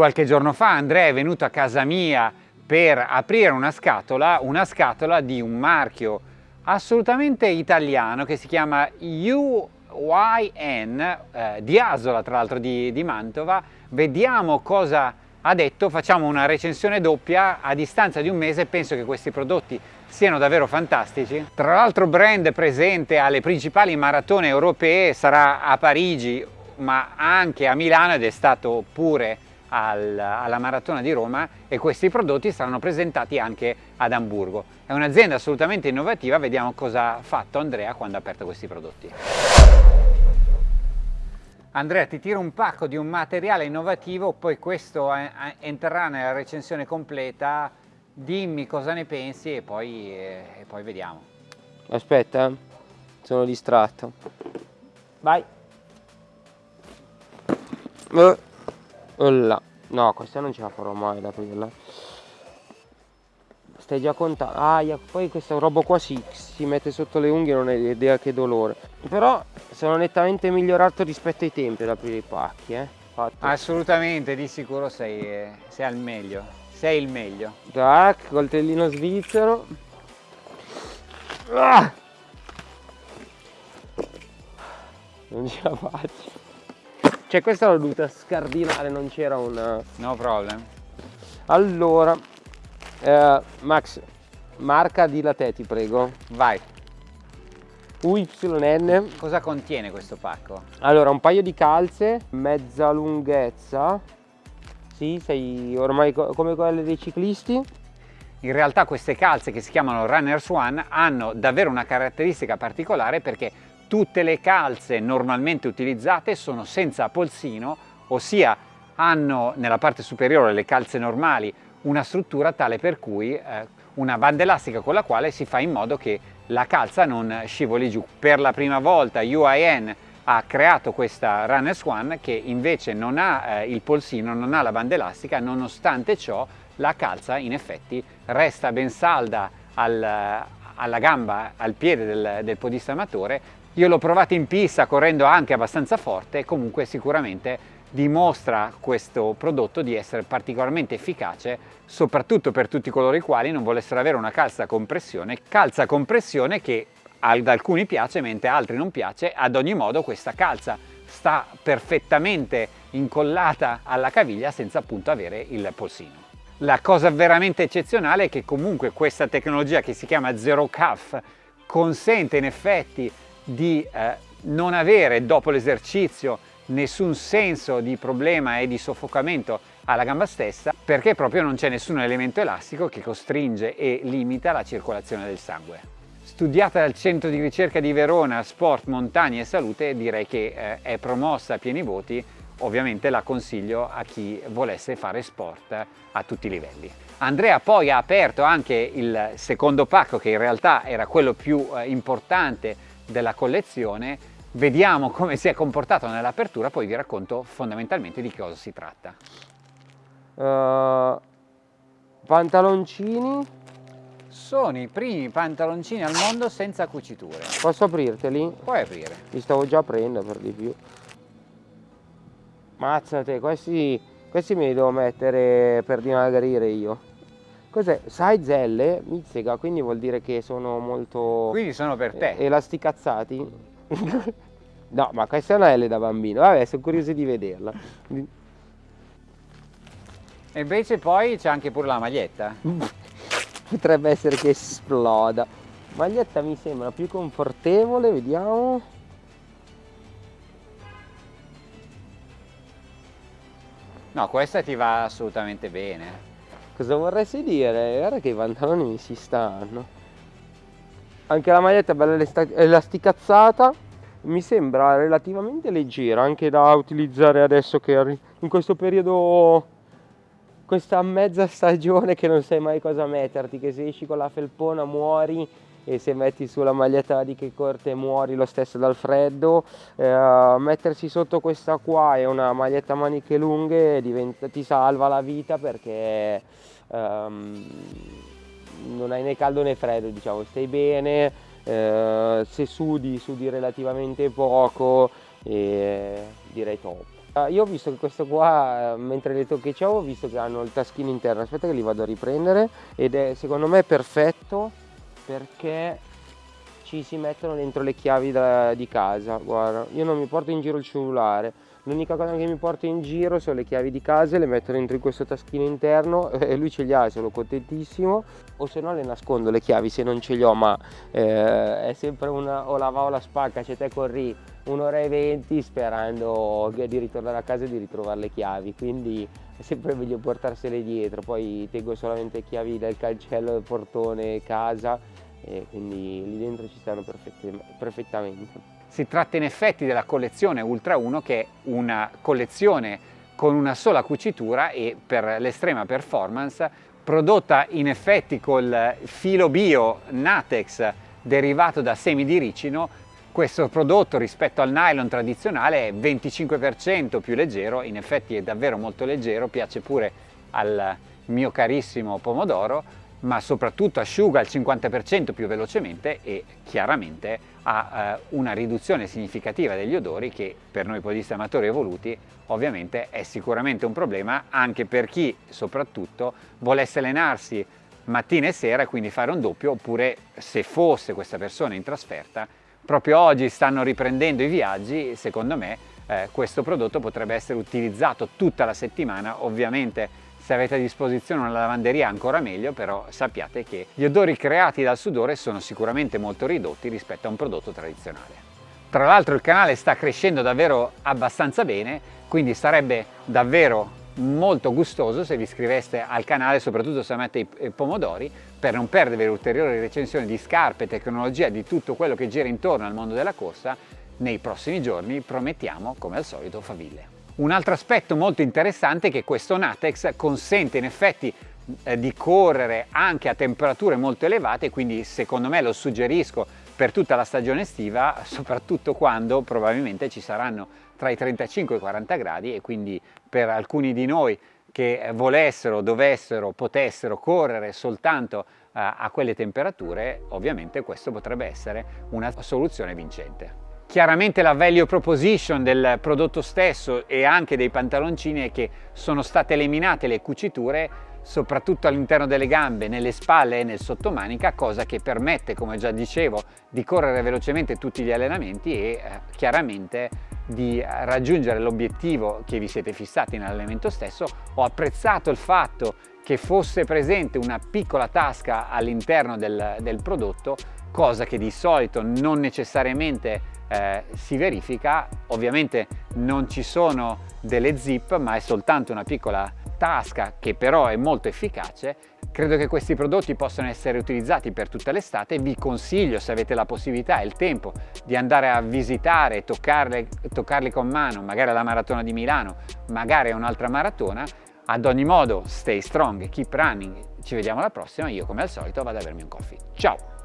Qualche giorno fa Andrea è venuto a casa mia per aprire una scatola, una scatola di un marchio assolutamente italiano che si chiama UYN, eh, di Asola tra l'altro di, di Mantova. Vediamo cosa ha detto, facciamo una recensione doppia a distanza di un mese, penso che questi prodotti siano davvero fantastici. Tra l'altro brand presente alle principali maratone europee, sarà a Parigi ma anche a Milano ed è stato pure al, alla Maratona di Roma e questi prodotti saranno presentati anche ad Amburgo. È un'azienda assolutamente innovativa, vediamo cosa ha fatto Andrea quando ha aperto questi prodotti. Andrea ti tiro un pacco di un materiale innovativo, poi questo entrerà nella recensione completa, dimmi cosa ne pensi e poi, eh, e poi vediamo. Aspetta, sono distratto. Vai. Uh, là. No, questa non ce la farò mai ad aprirla. Stai già contando. Ah, poi questa roba qua si, si mette sotto le unghie, non hai idea che dolore. Però sono nettamente migliorato rispetto ai tempi ad aprire i pacchi, eh. Fatto. Assolutamente, di sicuro sei, eh, sei al meglio. Sei il meglio. Tac, coltellino svizzero. Ah! Non ce la faccio. Cioè questa l'ho dovuta scardinare, non c'era un... No problem. Allora, eh, Max, marca di latte ti prego. Vai. UYN. Cosa contiene questo pacco? Allora, un paio di calze, mezza lunghezza. Sì, sei ormai co come quelle dei ciclisti. In realtà queste calze che si chiamano Runners One hanno davvero una caratteristica particolare perché tutte le calze normalmente utilizzate sono senza polsino, ossia hanno nella parte superiore le calze normali una struttura tale per cui eh, una banda elastica con la quale si fa in modo che la calza non scivoli giù. Per la prima volta UIN ha creato questa Runners One che invece non ha eh, il polsino, non ha la banda elastica, nonostante ciò la calza in effetti resta ben salda al, alla gamba, al piede del, del podista amatore, io l'ho provato in pista correndo anche abbastanza forte, comunque sicuramente dimostra questo prodotto di essere particolarmente efficace soprattutto per tutti coloro i quali non volessero avere una calza compressione, calza compressione che ad alcuni piace mentre a altri non piace, ad ogni modo questa calza sta perfettamente incollata alla caviglia senza appunto avere il polsino. La cosa veramente eccezionale è che comunque questa tecnologia che si chiama Zero Cuff consente in effetti di eh, non avere dopo l'esercizio nessun senso di problema e di soffocamento alla gamba stessa perché proprio non c'è nessun elemento elastico che costringe e limita la circolazione del sangue. Studiata dal centro di ricerca di Verona Sport, Montagna e Salute direi che eh, è promossa a pieni voti ovviamente la consiglio a chi volesse fare sport a tutti i livelli. Andrea poi ha aperto anche il secondo pacco che in realtà era quello più eh, importante della collezione, vediamo come si è comportato nell'apertura, poi vi racconto fondamentalmente di cosa si tratta. Uh, pantaloncini. Sono i primi pantaloncini al mondo senza cuciture. Posso aprirteli? Puoi aprire. Li stavo già aprendo per di più. Mazzate, questi, questi me li devo mettere per dimagrire io. Cos'è? Size L, mizzega, quindi vuol dire che sono molto... Quindi sono per te. Elasticazzati? no, ma questa è una L da bambino. Vabbè, sono curioso di vederla. E invece poi c'è anche pure la maglietta. Potrebbe essere che esploda. Maglietta mi sembra più confortevole, vediamo. No, questa ti va assolutamente bene. Cosa vorresti dire? Guarda che i pantaloni mi si stanno. Anche la maglietta è bella elasticazzata. Mi sembra relativamente leggera anche da utilizzare adesso che in questo periodo questa mezza stagione che non sai mai cosa metterti, che se esci con la felpona muori e se metti sulla maglietta di che corte muori lo stesso dal freddo eh, mettersi sotto questa qua e una maglietta maniche lunghe diventa, ti salva la vita perché um, non hai né caldo né freddo, diciamo, stai bene, eh, se sudi, sudi relativamente poco e direi top. Uh, io ho visto che questo qua, mentre le toccheggiavo, ho visto che hanno il taschino interno, aspetta che li vado a riprendere ed è secondo me perfetto perché ci si mettono dentro le chiavi da, di casa, guarda, io non mi porto in giro il cellulare, l'unica cosa che mi porto in giro sono le chiavi di casa, le metto dentro in questo taschino interno e lui ce li ha, sono contentissimo, o se no le nascondo le chiavi se non ce li ho, ma eh, è sempre una o la va o la spacca, c'è te corri un'ora e venti sperando di ritornare a casa e di ritrovare le chiavi, quindi è sempre meglio portarsele dietro, poi tengo solamente chiavi del cancello, del portone, casa e quindi lì dentro ci stanno perfettamente. Si tratta in effetti della collezione Ultra 1 che è una collezione con una sola cucitura e per l'estrema performance prodotta in effetti col filo bio Natex derivato da semi di ricino questo prodotto rispetto al nylon tradizionale è 25% più leggero, in effetti è davvero molto leggero, piace pure al mio carissimo pomodoro ma soprattutto asciuga il 50% più velocemente e chiaramente ha eh, una riduzione significativa degli odori che per noi podisti amatori evoluti ovviamente è sicuramente un problema anche per chi soprattutto volesse allenarsi mattina e sera quindi fare un doppio oppure se fosse questa persona in trasferta proprio oggi stanno riprendendo i viaggi secondo me eh, questo prodotto potrebbe essere utilizzato tutta la settimana ovviamente se avete a disposizione una lavanderia ancora meglio, però sappiate che gli odori creati dal sudore sono sicuramente molto ridotti rispetto a un prodotto tradizionale. Tra l'altro il canale sta crescendo davvero abbastanza bene, quindi sarebbe davvero molto gustoso se vi iscriveste al canale, soprattutto se amate i pomodori, per non perdere ulteriori recensioni di scarpe, tecnologia, di tutto quello che gira intorno al mondo della corsa. Nei prossimi giorni promettiamo, come al solito, faville. Un altro aspetto molto interessante è che questo Natex consente in effetti eh, di correre anche a temperature molto elevate, quindi secondo me lo suggerisco per tutta la stagione estiva, soprattutto quando probabilmente ci saranno tra i 35 e i 40 gradi e quindi per alcuni di noi che volessero, dovessero, potessero correre soltanto eh, a quelle temperature, ovviamente questo potrebbe essere una soluzione vincente. Chiaramente la value proposition del prodotto stesso e anche dei pantaloncini è che sono state eliminate le cuciture soprattutto all'interno delle gambe, nelle spalle e nel sottomanica, cosa che permette, come già dicevo, di correre velocemente tutti gli allenamenti e eh, chiaramente di raggiungere l'obiettivo che vi siete fissati nell'allenamento stesso. Ho apprezzato il fatto che fosse presente una piccola tasca all'interno del, del prodotto, cosa che di solito non necessariamente eh, si verifica, ovviamente non ci sono delle zip ma è soltanto una piccola tasca che però è molto efficace Credo che questi prodotti possano essere utilizzati per tutta l'estate, vi consiglio se avete la possibilità e il tempo di andare a visitare e toccarli, con mano, magari alla maratona di Milano, magari a un'altra maratona. Ad ogni modo, stay strong, keep running, ci vediamo alla prossima, io come al solito vado ad avermi un coffee. Ciao!